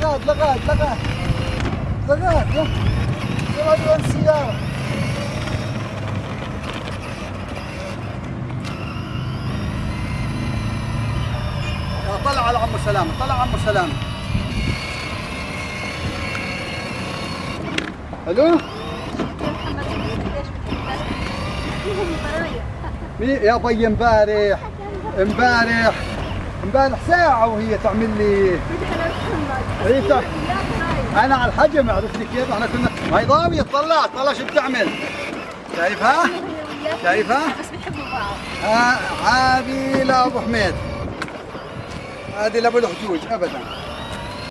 لغاد لغاد لغاد لغاد يلا يلا السيارة يا طلع على عمو سلامة طلع عمو سلامة. ألو؟ يا بي امبارح. امبارح. امبارح ساعة وهي تعمل لي. تع- أنا على الحجم عرفتي كيف؟ إحنا كنا ما هي ضاوية طلع طلع شو بتعمل؟ شايفها؟ شايفها؟ بس بيحبوا بعض ها- هذه لأبو حميد هذه لأبو الحجوج ابدا.